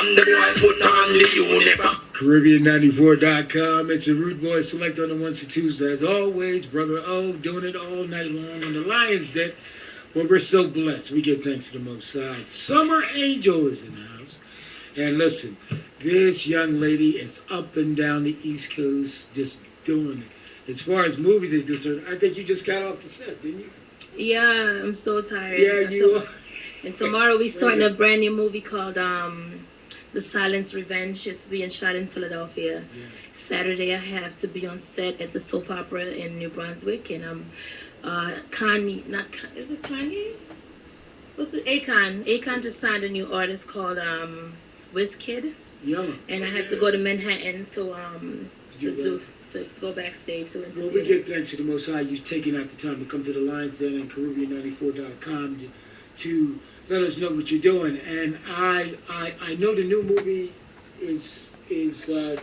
And the boy put on the uniform. Caribbean94.com. It's a Rude Boy Select on the ones and twos. As always, Brother O doing it all night long on the Lions Den. Well, we're so blessed. We give thanks to the Most High. Summer Angel is in the house. And listen, this young lady is up and down the East Coast just doing it. As far as movies are concerned, I think you just got off the set, didn't you? Yeah, I'm so tired. Yeah, you are. And tomorrow we starting a brand new movie called um, The Silence Revenge. is being shot in Philadelphia. Yeah. Saturday I have to be on set at the soap opera in New Brunswick, and I'm uh, Kanye. Not Kanye. Is it Kanye? What's the Akon? Akon just signed a new artist called um, WizKid, Yeah. and I have to go to Manhattan to um, to do to go backstage to Well, we give thanks to the Most High. You taking out the time to come to the Lions Den and Caribbean94.com to, to let us know what you're doing. And I, I, I know the new movie is is uh,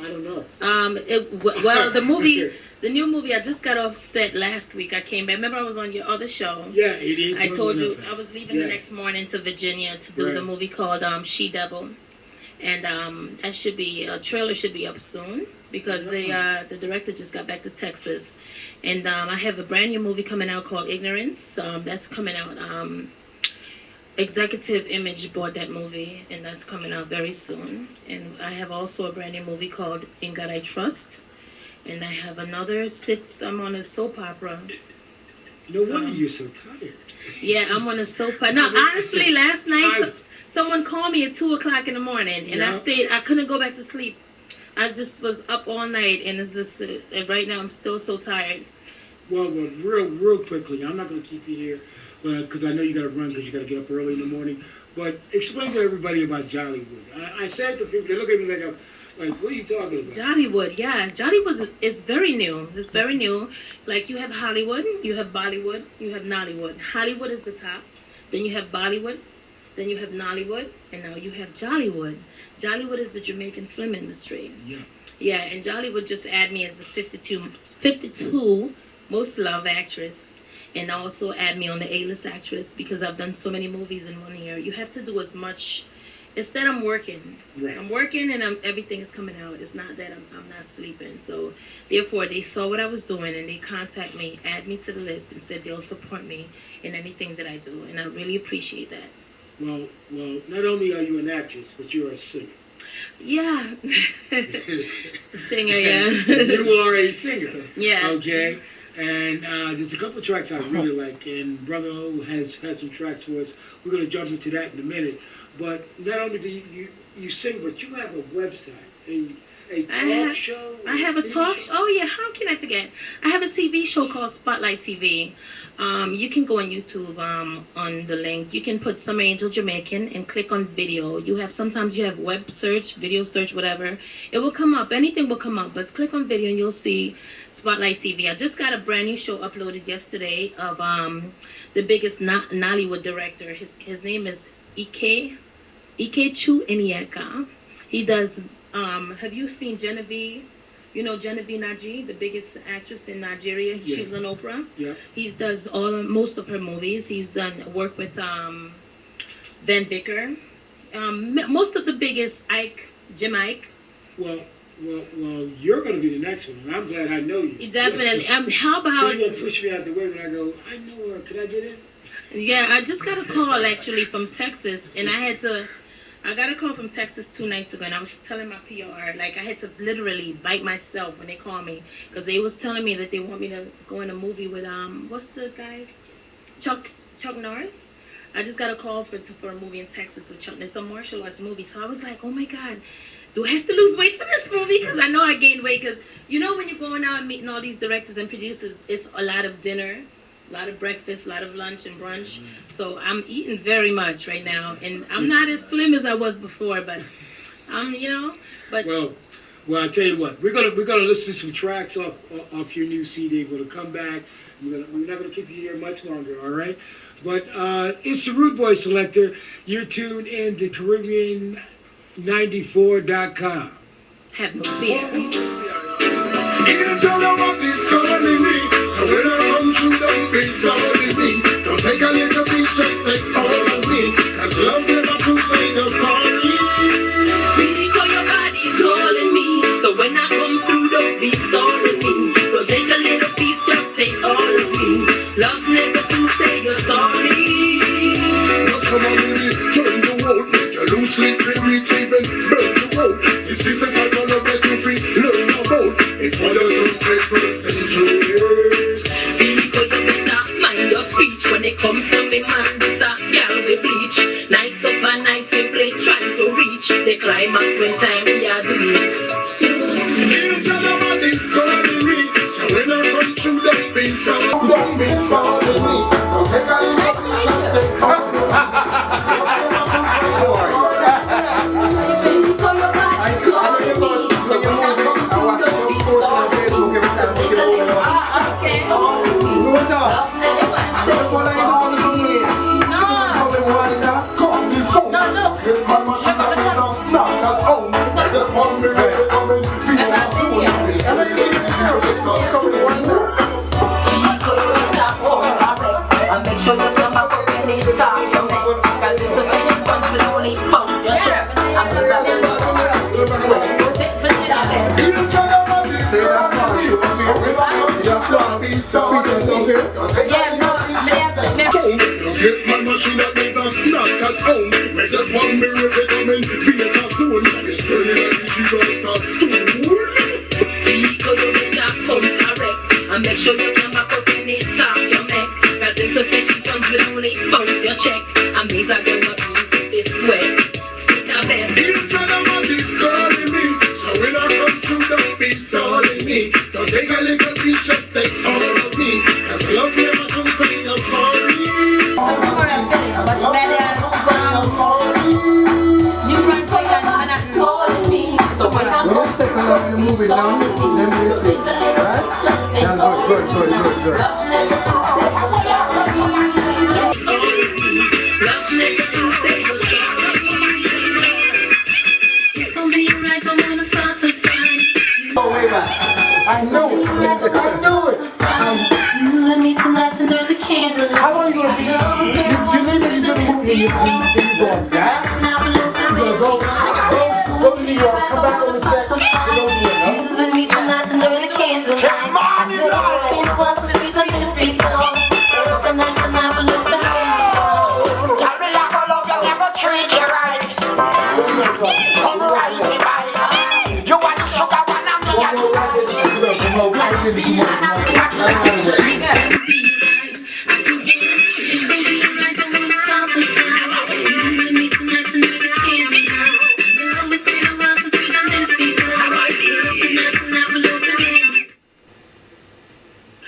I don't know. Um, it, well, the movie, the new movie, I just got off set last week. I came back. Remember, I was on your other show. Yeah, it ain't. I told you. I was leaving Yeah. the next morning to Virginia to do the movie called um, She Devil, and um, that should be a trailer should be up soon because they uh, the director just got back to Texas, and um, I have a brand new movie coming out called Ignorance. Um, that's coming out. Um, Executive Image bought that movie, and that's coming out very soon. And I have also a brand new movie called In God I Trust, and I have another six. I'm on a soap opera. No wonder um, you're so tired. Yeah, I'm on a soap opera. No, honestly, last night so- someone called me at two o'clock in the morning, and I stayed. I couldn't go back to sleep. I just was up all night, and it's just. Uh, and right now, I'm still so tired. Well, well, real, real quickly. I'm not going to keep you here Uh, because I know you got to run because you got to get up early in the morning. But explain to everybody about Jollywood. I, I said to people, they look at me like, I'm, like, what are you talking about? Jollywood, yeah, Jollywood is, is very new. It's very new. Like you have Hollywood, you have Bollywood, you have Nollywood. Hollywood is the top. Then you have Bollywood, then you have Nollywood, and now you have Jollywood. Jollywood is the Jamaican film industry. Yeah. Yeah, and Jollywood just add me as the 52, 52 most loved actress, and also add me on the A-list actress because I've done so many movies in one year. You have to do as much. Instead, I'm working. Right. I'm working, and I'm, everything is coming out. It's not that I'm, I'm not sleeping. So, therefore, they saw what I was doing, and they contact me, add me to the list, and said they'll support me in anything that I do, and I really appreciate that. Well, well, not only are you an actress, but you're a singer. Yeah, singer, yeah, you are a singer. yeah. Okay. And uh, there's a couple tracks I really like, and Brother O has had some tracks for us. We're gonna jump into that in a minute. But not only do you you, you sing, but you have a website, a a talk I have- show. I have a TV talk. show? Oh yeah, how can I forget? I have a TV show called Spotlight TV. Um, you can go on YouTube um, on the link. You can put Summer Angel Jamaican and click on video. You have sometimes you have web search, video search, whatever. It will come up. Anything will come up. But click on video and you'll see Spotlight TV. I just got a brand new show uploaded yesterday of um, the biggest Nollywood director. His his name is Ike Ikechukwu Onyeka. He does. Um, have you seen Genevieve? You know Genevieve Nnaji, the biggest actress in Nigeria. She was on Oprah. Yeah. He does all most of her movies. He's done work with um, Van Vicker. Um, most of the biggest Ike, Jim Iyke. Well, well, well, you're gonna be the next one, and I'm glad I know you. Definitely. Um, how So about? you won't push me out the way when I go. I know her. Could I get in? Yeah, I just got a call actually from Texas, and I had to. I got a call from Texas two nights ago, and I was telling my PR like I had to literally bite myself when they called me because they was telling me that they want me to go in a movie with um what's the guys, Chuck Chuck Norris. I just got a call for for a movie in Texas with Chuck. It's a martial arts movie, so I was like, oh my god, do I have to lose weight for this movie? Because I know I gained weight. Because you know when you're going out and meeting all these directors and producers, it's a lot of dinner, a lot of breakfast, a lot of lunch and brunch. So I'm eating very much right now, and I'm not as slim as I was before, but I'm, you know, but Well, well, I tell you what, we're gonna we're gonna listen to some tracks off off your new CD. We're gonna come back. We're, gonna, we're not gonna keep you here much longer, all right? But uh, it's the Rude Boy Selector. You're tuned in to Caribbean94.com. have no fear angel of is calling me. So when I come through, don't be sorry me. Don't take a little bit, just take all of me. Cause love never crusade us sorry. Angel your body's calling me. So when I come through, don't be sorry me. Don't take a little piece, just take all of me. About. If I don't pay for the centuries. Vehicle you better mind your speech when it comes to me man. This a girl we bleach. Nights up and nights simply trying to reach the climax when time we are do it. So sweet. You what is calling me. So when I come through that beast, I'm that beast calling me. Don't a just want be features. Yeah, no, me have me have- phone. Get my machine that means I'm not at home. Make that one me if it coming. Feel it soon. It's straight in the Gibraltar stool. Vehicle you better correct and make sure you don't wanna fuss and fight. Oh, way back. I knew it. I knew it. You and me tonight under the candle. How long you gonna be? You, you need to be good movie and you, you go on that. You gonna go, go, go to New York, come back on the set,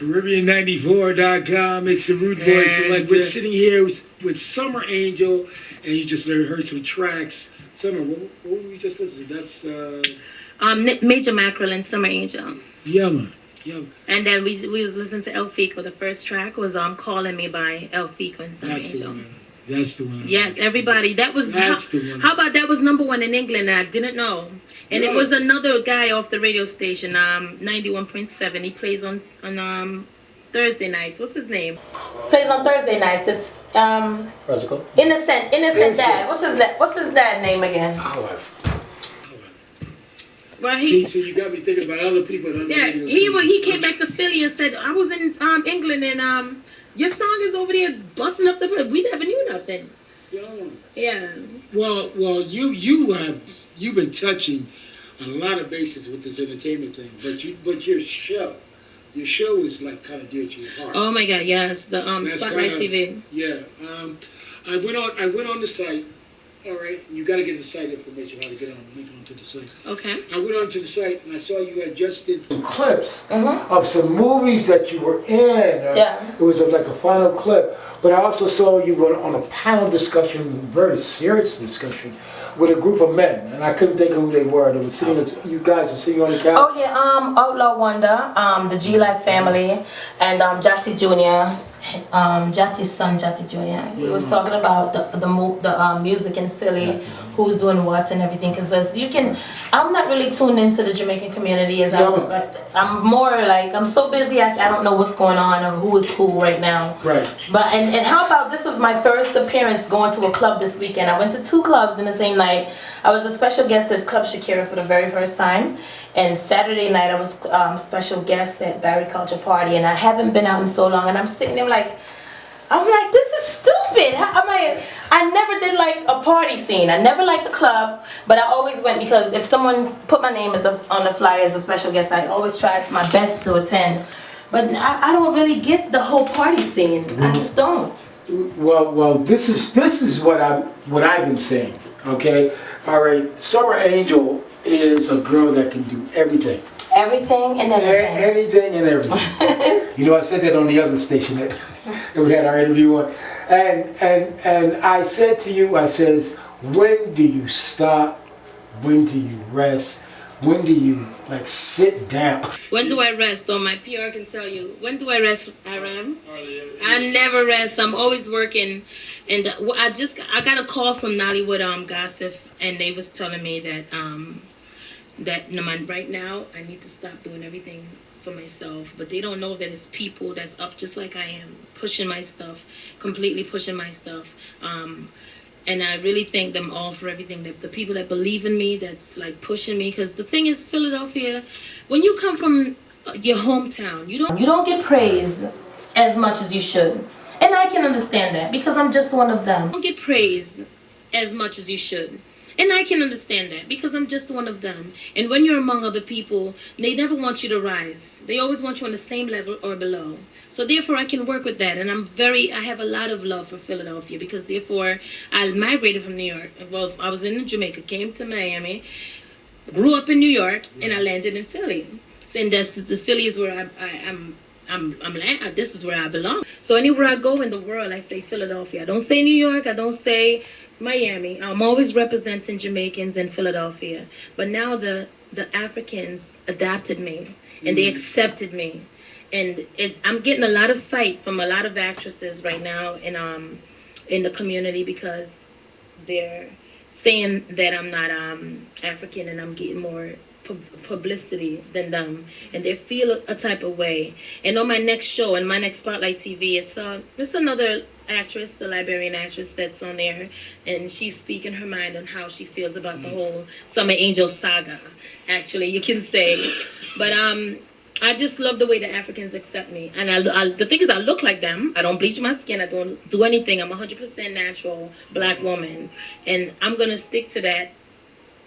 Caribbean94.com. It's the Rude Boys. And, like we're sitting here with, with Summer Angel, and you just heard some tracks. Summer, what, what were we just listening? to? That's uh, Um, Major Mackerel and Summer Angel. Yumma. Yumma. And then we we was listening to El Fico. The first track was um Calling Me by El Fico and Summer That's the Angel. one. That's the one. Yes, everybody. That was That's how, the one. how about that was number one in England and I didn't know. And it was another guy off the radio station, um, ninety one point seven. He plays on on um Thursday nights. What's his name? Plays on Thursday nights. It's um Practical. Innocent Innocent Innocent. Dad. What's his da- what's his dad name again? Well See, he you got me thinking about other people. other yeah, he wa- he came back to Philly and said, I was in um England and um your song is over there busting up the place. We never knew nothing. Yeah. Yeah. Well, well, you you have you've been touching a lot of bases with this entertainment thing, but you but your show, your show is like kind of dear to your heart. Oh my god, yes. The um Spotlight kinda- TV. Yeah. Um, I went on. I went on the site. All right. You got to get the site information how to get on. Link onto the site. Okay. I went onto the site and I saw you had just did some clips Mhm. of some movies that you were in. Uh, Yeah. It was a, like a final clip. But I also saw you were on a panel discussion, very serious discussion, with a group of men. And I couldn't think of who they were. They were sitting, you guys were sitting on the couch. Oh yeah, um Outlaw Wonder, um the G Life family and um Jati Jr. Um Jati's son Jati Jr. He was talking about the the the um, music in Philly, who's doing what and everything. Cause as you can, I'm not really tuned into the Jamaican community as I'm. But I'm more like I'm so busy I, I don't know what's going on or who is who right now. Right. But and, and how about this was my first appearance going to a club this weekend. I went to two clubs in the same night. I was a special guest at Club Shakira for the very first time. And Saturday night I was um, special guest at Barry Culture Party and I haven't been out in so long and I'm sitting there like I'm like, this is stupid. I'm like, I never did like a party scene. I never liked the club, but I always went because if someone put my name as a, on the flyer as a special guest, I always tried my best to attend. But I, I don't really get the whole party scene. I mm-hmm. just don't. Well, well, this is this is what I'm what I've been saying. Okay, all right. Summer Angel is a girl that can do everything, Everything and A- everything. anything and everything. you know, I said that on the other station that, that we had our interview on, and and and I said to you, I says, when do you stop? When do you rest? When do you like sit down? When do I rest? Oh, my PR can tell you. When do I rest, Aram? I never rest. I'm always working. And uh, I just I got a call from Nollywood um gossip, and they was telling me that um that man, right now I need to stop doing everything for myself. But they don't know that it's people that's up just like I am, pushing my stuff, completely pushing my stuff. Um, and I really thank them all for everything. The, the people that believe in me, that's like pushing me. Because the thing is, Philadelphia, when you come from uh, your hometown, you don't you don't get praised as much as you should, and I can understand that because I'm just one of them. You don't get praised as much as you should. And I can understand that because I'm just one of them. And when you're among other people, they never want you to rise. They always want you on the same level or below. So therefore, I can work with that, and I'm very. I have a lot of love for Philadelphia because therefore, I migrated from New York. Well, I was in Jamaica, came to Miami, grew up in New York, and I landed in Philly. And that's the Philly is where I, I am. I'm, I'm, la- uh, this is where I belong. So anywhere I go in the world, I say Philadelphia. I don't say New York. I don't say Miami. I'm always representing Jamaicans in Philadelphia. But now the the Africans adapted me and they accepted me, and it, I'm getting a lot of fight from a lot of actresses right now in um in the community because they're saying that I'm not um African and I'm getting more publicity than them and they feel a, a type of way and on my next show and my next spotlight tv it's uh it's another actress the liberian actress that's on there and she's speaking her mind on how she feels about the whole summer angel saga actually you can say but um I just love the way the Africans accept me, and I, I, the thing is, I look like them. I don't bleach my skin. I don't do anything. I'm hundred percent natural black woman, and I'm gonna stick to that.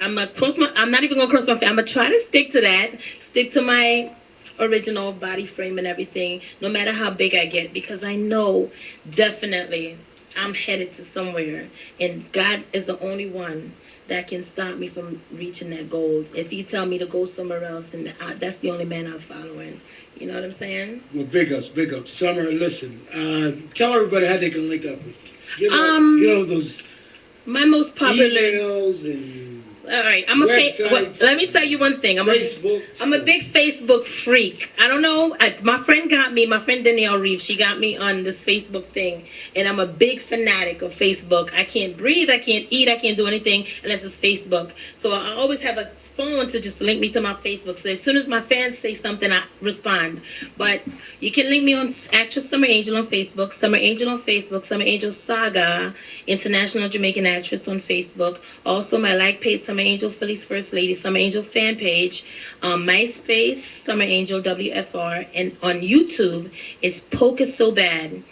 I'm gonna cross my. I'm not even gonna cross my. I'm gonna try to stick to that. Stick to my original body frame and everything, no matter how big I get, because I know definitely I'm headed to somewhere, and God is the only one that can stop me from reaching that goal. If He tell me to go somewhere else, then I, that's the only man I'm following. You know what I'm saying? Well, big ups, big ups. Summer, listen, uh, tell everybody how they can link up with you. Give Um, you know, those My most popular. emails and All right, I'm a. Fa- Websites. well, let me tell you one thing. I'm a. Facebook. I'm a big Facebook freak. I don't know. I, my friend got me, my friend Danielle Reeves, she got me on this Facebook thing. And I'm a big fanatic of Facebook. I can't breathe, I can't eat, I can't do anything unless it's Facebook. So I always have a phone to just link me to my Facebook. So as soon as my fans say something, I respond. But you can link me on Actress Summer Angel on Facebook, Summer Angel on Facebook, Summer Angel Saga, International Jamaican Actress on Facebook. Also my like page, Summer Angel Philly's First Lady, Summer Angel fan page, um, MySpace, Summer Angel WFR, and on YouTube, it's Poker So Bad.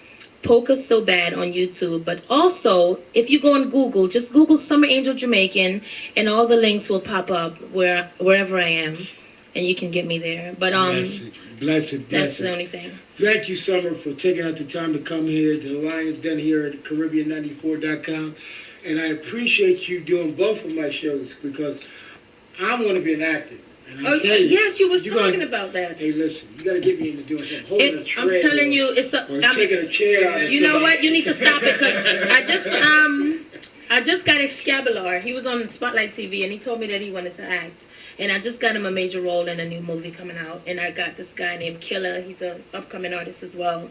Poker So Bad on YouTube. But also, if you go on Google, just Google Summer Angel Jamaican, and all the links will pop up where wherever I am, and you can get me there. But um, bless it, bless it, that's the only thing. Thank you, Summer, for taking out the time to come here to the Lions Den here at Caribbean94.com. And I appreciate you doing both of my shows because I want to be an actor. Oh you, yes, you was you're talking gonna- about that. Hey, listen, you got to get me into doing something. Holding It, tray. I'm telling you, it's a. I'm- taking a chair You know what? You need to stop it because I just um I just got Excabular. He was on Spotlight TV and he told me that he wanted to act. And I just got him a major role in a new movie coming out. And I got this guy named Killer. He's an upcoming artist as well.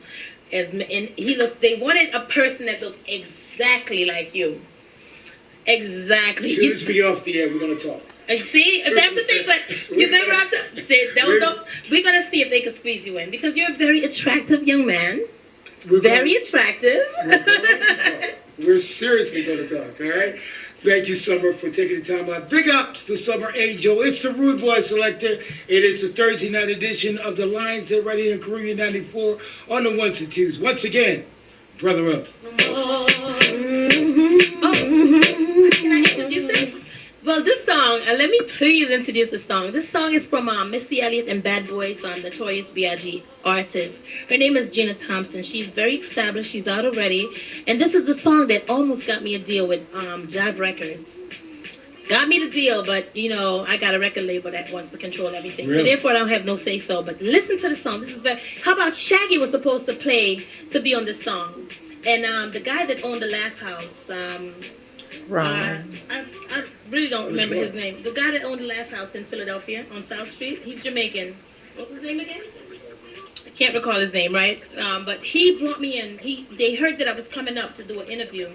As and he looked. They wanted a person that looked exactly like you. Exactly. As soon as we get off the air, we're to talk. And see, that's the thing, but you never have to say, don't, don't, we're gonna see if they can squeeze you in because you're a very attractive young man. We're Very attractive. We're, going to talk. We're seriously going to talk, all right? Thank you, Summer, for taking the time out. Big ups to Summer Angel. It's the Rude Boy Selector. It is the Thursday night edition of the Lions Den right here in Caribbean 94 on the ones and twos. Once again, brother up. Mhm. Well, this song, uh, let me please introduce the song. This song is from um, Missy Elliott and Bad Boys, um, Notorious B.I.G. artist. Her name is Gina Thompson. She's very established. She's out already. And this is the song that almost got me a deal with um, Jive Records. Got me the deal, but you know, I got a record label that wants to control everything. So therefore I don't have no say so. But listen to the song. This is very how about Shaggy was supposed to play to be on this song. And um, the guy that owned the Laff House, um, uh, I, I really don't remember his name. The guy that owned the Laff House in Philadelphia on South Street, he's Jamaican. What's his name again? I can't recall his name, right? Um, but he brought me in. He they heard that I was coming up to do an interview,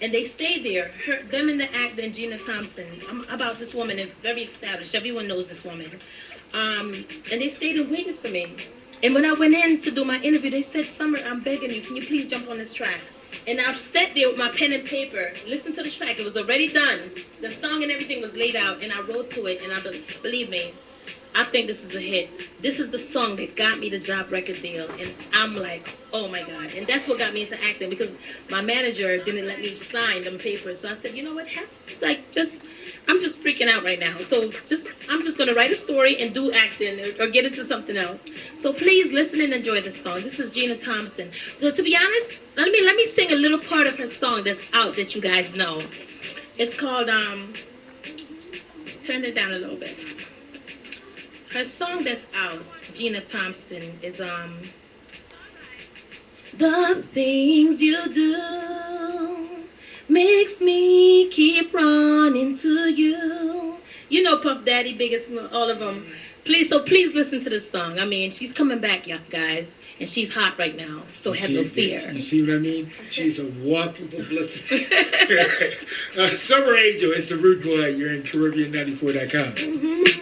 and they stayed there. Her, them and the actor and Gina Thompson. I'm about this woman is very established. Everyone knows this woman. Um, and they stayed and waited for me. And when I went in to do my interview, they said, "Summer, I'm begging you, can you please jump on this track?" And I've sat there with my pen and paper, listen to the track. It was already done. The song and everything was laid out, and I wrote to it. And I be- believe me, I think this is a hit. This is the song that got me the job record deal, and I'm like, oh my god! And that's what got me into acting because my manager didn't let me sign them papers. So I said, you know what? Have, like just, I'm just freaking out right now. So just, I'm just gonna write a story and do acting or, or get into something else. So please listen and enjoy this song. This is Gina Thompson. So to be honest, let me let me sing a little part of her song that's out that you guys know. It's called um. Turn it down a little bit her song that's out, Gina Thompson, is um The things you do makes me keep running to you. You know Puff Daddy, biggest all of them. Please, so please listen to this song. I mean, she's coming back, y'all guys, and she's hot right now. So have no fear. You see what I mean? She's a walking publicity. uh, Summer Angel, it's a Rude Boy. You're in Caribbean94.com. We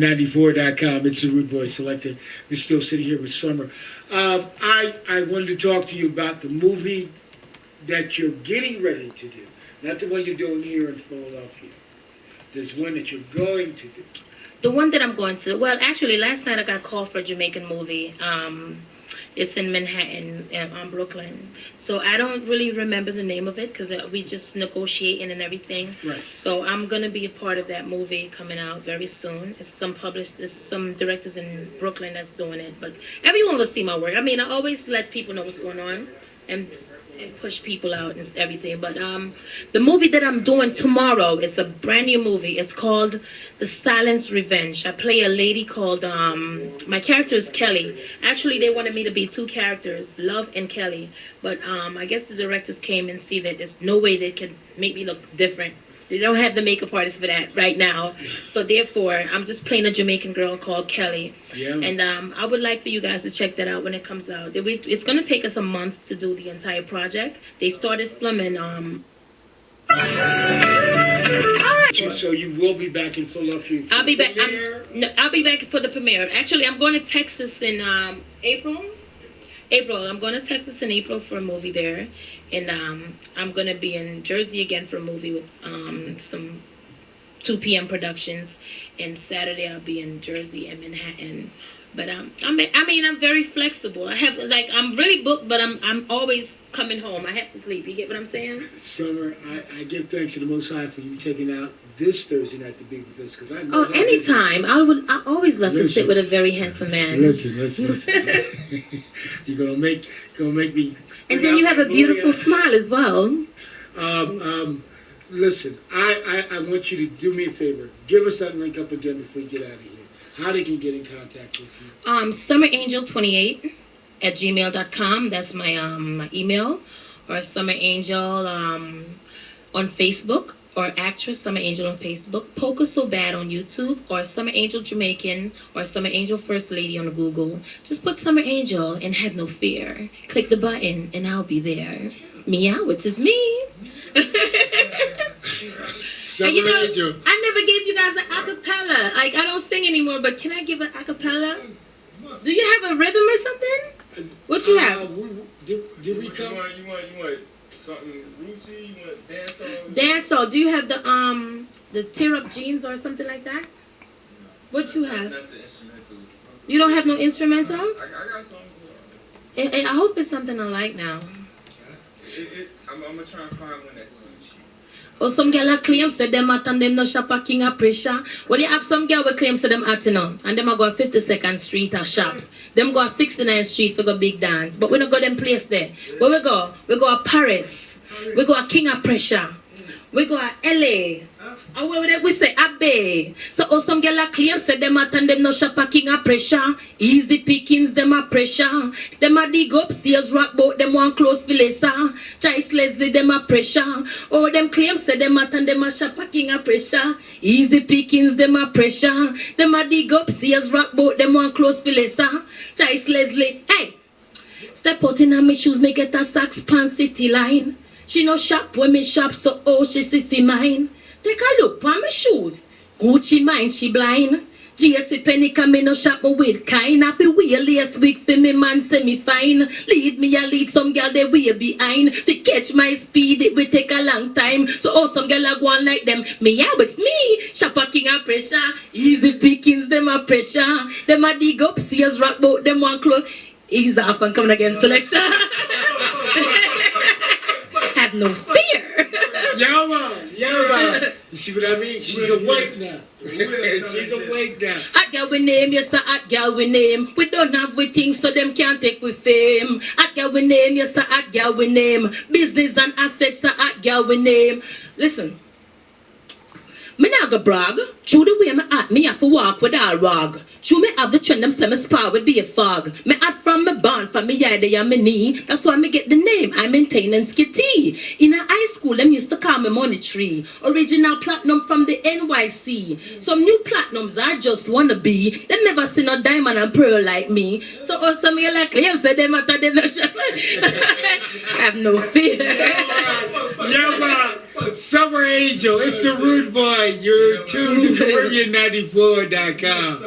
Caribbean94.com. It's the Rude Boy Selected. We're still sitting here with Summer. Um, I, I wanted to talk to you about the movie that you're getting ready to do. Not the one you're doing here in Philadelphia. There's one that you're going to do. The one that I'm going to, well, actually, last night I got called for a Jamaican movie. Um, it's in Manhattan, um, on Brooklyn. So I don't really remember the name of it because we just negotiating and everything. Right. So I'm gonna be a part of that movie coming out very soon. It's some published, it's some directors in Brooklyn that's doing it, but everyone will see my work. I mean, I always let people know what's going on and, and push people out and everything. But um, the movie that I'm doing tomorrow is a brand new movie. It's called The Silence Revenge. I play a lady called um, my character is Kelly. Actually, they wanted me to be two characters, Love and Kelly. But um, I guess the directors came and see that there's no way they could make me look different. They don't have the makeup artist for that right now. So therefore, I'm just playing a Jamaican girl called Kelly. Yeah. And um, I would like for you guys to check that out when it comes out. It's going to take us a month to do the entire project. They started filming. Um, So, so you will be back in Philadelphia. I'll be back. I'm, no, I'll be back for the premiere. Actually, I'm going to Texas in um, April. April. I'm going to Texas in April for a movie there, and um, I'm going to be in Jersey again for a movie with um, some 2 p.m. productions. And Saturday I'll be in Jersey and Manhattan. But um, I mean, I mean, I'm very flexible. I have like I'm really booked, but I'm I'm always coming home. I have to sleep. You get what I'm saying? Summer, I, I give thanks to the Most High for you taking out this Thursday night to be with us because I know Oh, anytime. I would. I always love to sit with a very handsome man. Listen, listen, listen. You're gonna make gonna make me. And then you have a beautiful smile as well. Um, um, listen, I, I, I want you to do me a favor. Give us that link up again before we get out of here. How they can get in contact with you. Um, summerangel28 at gmail.com. That's my, um, my email. Or Summer Angel um, on Facebook. Or actress Summer Angel on Facebook. Poker So Bad on YouTube. Or Summer Angel Jamaican. Or Summer Angel First Lady on Google. Just put Summer Angel and have no fear. Click the button and I'll be there. Meow, it is is me. Summer And you know, Angel. I never gave you guys an acapella. Like I don't sing anymore, but can I give an acapella? Do you have a rhythm or something? What you Uh, have? we- we- did, did we You come? want, you want, you want something rootsy? You want dance song? Dance do you have the um the tear up jeans or something like that? What you have? You don't have no instrumental? I, I got something. I, I I hope it's something I like now. It, it, I'm, I'm gonna try and find one that suits you. Or some girl a claim say them at and them no shop a king of pressure. Well, you have some girl will claim say them at you know, and them a go 52nd Street a shop. Them go 69th Street for go big dance. But we don't go them place there. Where we go? We go a Paris. We go a king of pressure. We go a LA. And where we, we say Abbey. So oh, some girl a claim say them at and them no shop a king pressure. Easy pickings them a pressure. Them a dig up stairs rock boat them one close Vilesa. Choice Leslie them a pressure. Oh them claim say them at and them a shop a king pressure. Easy pickings them a pressure. Them a dig up stairs rock boat them one close Vilesa. Choice Leslie. Hey. Step out in her me shoes, me get a socks pan city line. She no shop when me shop, so oh she see fi mine. Take a look on me shoes. Gucci mine, she blind. GSC penny come me no shop me with kind. I feel wear lace wig for me man say me fine. Lead me a lead some girl they way behind. To catch my speed it will take a long time. So oh some girl a go on like them. Me yeah it's me. Shop a king of pressure. Easy pickings them a pressure. Them a dig up stairs rock boat them one close. Ease off and coming again selector. Have no fear. Yeah, man. Yeah, man. You see what I mean? She's awake now. She's awake now. Hot girl we name, yes a hot girl we name. We don't have we things so them can't take we fame. Hot girl we name, yes a hot girl we name. Business and assets a hot girl we name. Listen. Me not go brag. True the way me act, me have to walk with all rag. True me have the trend, them say me with be a fog. Me act from me born, from me yard and me knee. That's why me get the name, I maintain and skitty. In a high school, them used to call me money tree. Original platinum from the NYC. Some new platinums I just wanna be. They never seen a diamond and pearl like me. So also me like claim say them at them no have no fear. Yeah, man. Summer Angel. It's the Rude Boy. You're tuned to Caribbean94.com.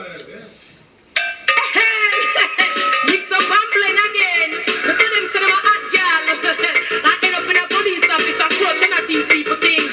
Mix up and again. Me tell them say them a hot girl. I end up in a police office approach and I people.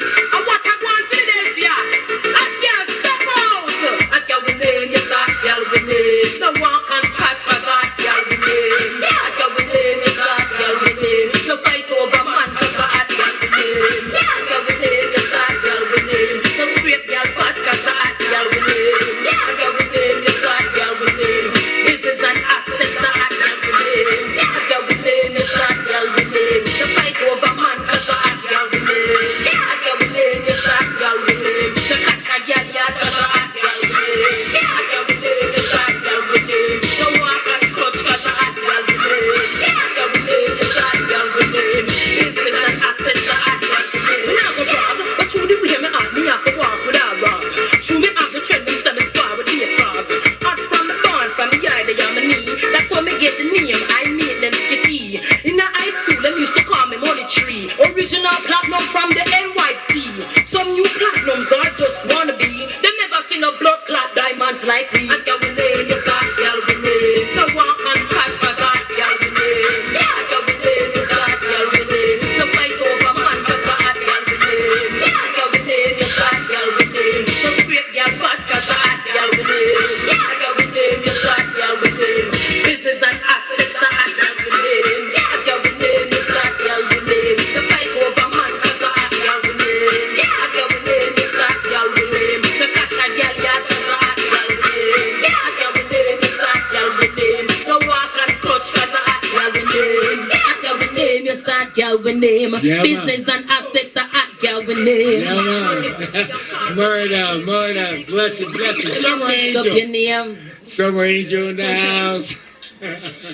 I got we name. Yeah, man. Business and assets I got we name. Yeah, man. murder, murder. Blessed, blessed. Summer Mix up your Angel. Summer Angel in the house.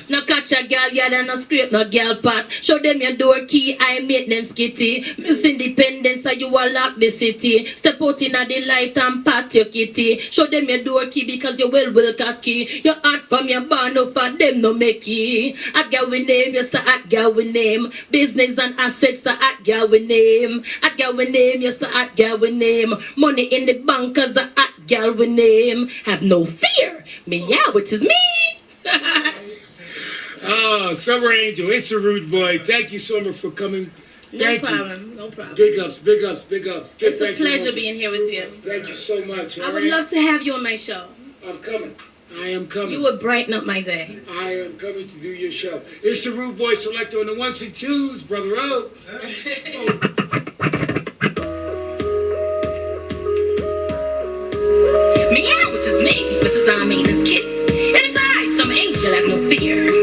No catch a girl yard and no scrape no girl pot. Show them your door key, I maintenance kitty. Miss Independence, so you will lock the city. Step out in the light and pat your kitty. Show them your door key because you will will cocky. Your heart from your barn, no for them no make it. At girl we name, yes, the at girl we name. Business and assets, the at girl we name. At girl we name, yes, the at girl we name. Money in the bank, cause the at girl we name. Have no fear, me yeah, it is me. Oh, Summer Angel, it's a rude boy. Thank you, Summer, for coming. No Thank you. problem. No problem. Big ups, big ups, big ups. Give It's a pleasure the- being here with you. Thank you so much. I would right? love to have you on my show. I'm coming. I am coming. You would brighten up my day. I am coming to do your show. It's the Rude Boy Selector on the ones and twos, Brother O. Meow, which is me, Mrs. I mean, this kid. It is I, some angel, have no fear.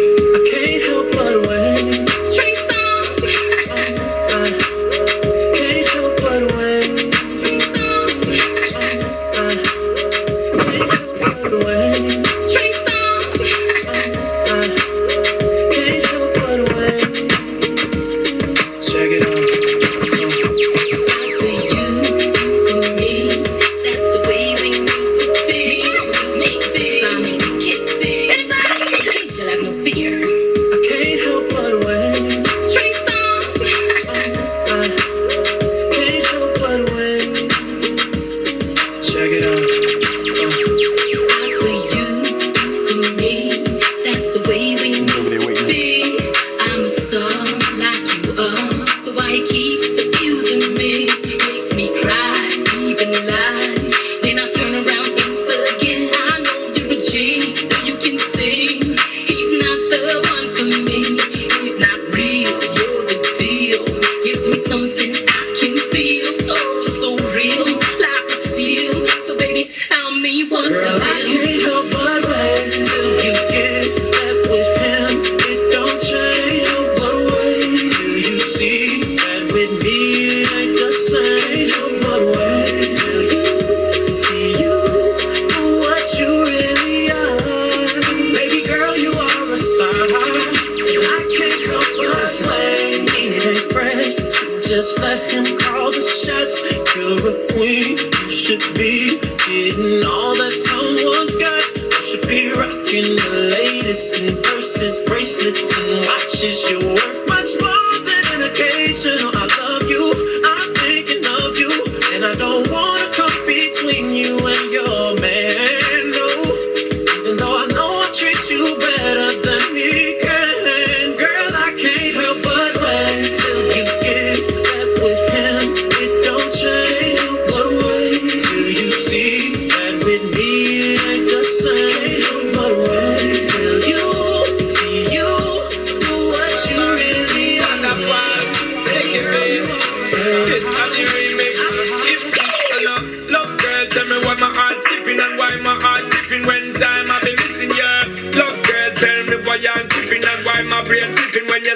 Just let him call the shots. You're a queen, you should be getting all that someone's got. You should be rocking the latest in purses, bracelets, and watches. You're worth much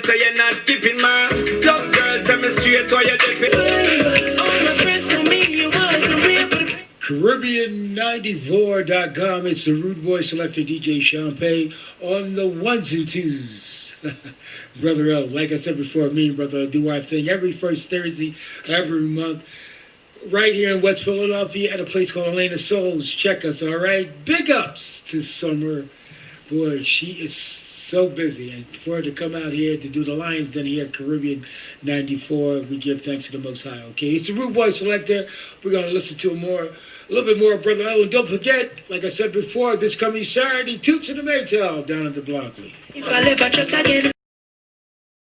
say you're not keeping my love girl, tell me straight why you're dipping. All my friends told me you wasn't real, but Caribbean94.com. It's the Rude Boy Selector DJ Champagne on the ones and twos. Brother L, like I said before, me and Brother L do our thing every first Thursday, every month, right here in West Philadelphia at a place called Elena Souls. Check us, all right? Big ups to Summer. Boy, she is so busy. And for to come out here to do the Lions Den here Caribbean 94, we give thanks to the Most High, okay? It's the Rude Boy Selector. We're going to listen to a more, a little bit more Brother. And don't forget, like I said before, this coming Saturday, Toots in the Maytals down at the Blockley. If I live, I trust it.